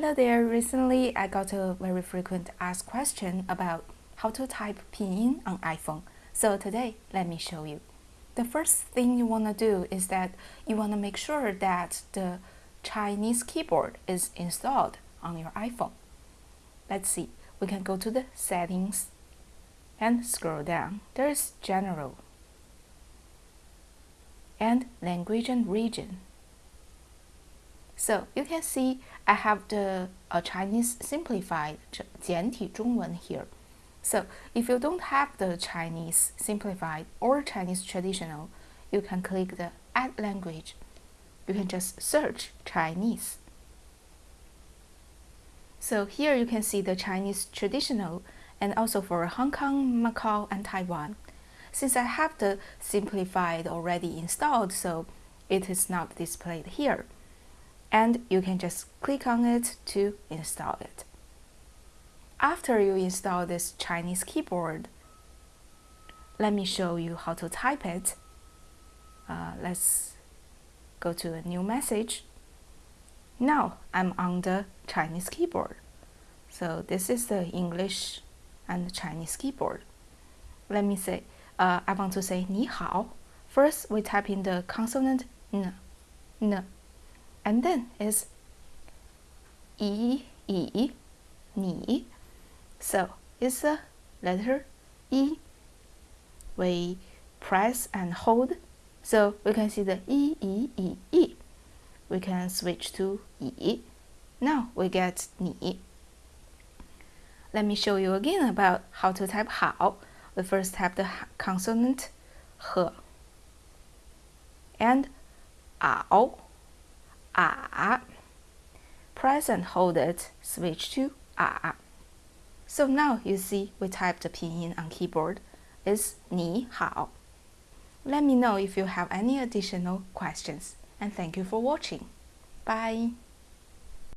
Hello there, recently I got a very frequent asked question about how to type pinyin on iPhone. So today, let me show you. The first thing you want to do is that you want to make sure that the Chinese keyboard is installed on your iPhone. Let's see, we can go to the settings and scroll down. There's general and language and region. So you can see I have the uh, Chinese simplified 简体中文 here. So if you don't have the Chinese simplified or Chinese traditional, you can click the add language. You can just search Chinese. So here you can see the Chinese traditional and also for Hong Kong, Macau, and Taiwan. Since I have the simplified already installed, so it is not displayed here and you can just click on it to install it. After you install this Chinese keyboard, let me show you how to type it. Uh, let's go to a new message. Now I'm on the Chinese keyboard. So this is the English and Chinese keyboard. Let me say, uh, I want to say 你好. First, we type in the consonant n and then is e e ni. So it's the letter e we press and hold. So we can see the e e e e. We can switch to e now we get ni. Let me show you again about how to type how. We first type the consonant h and ao ah. Press and hold it, switch to ah. So now you see we typed the pinyin on keyboard is 你好. Let me know if you have any additional questions and thank you for watching. Bye.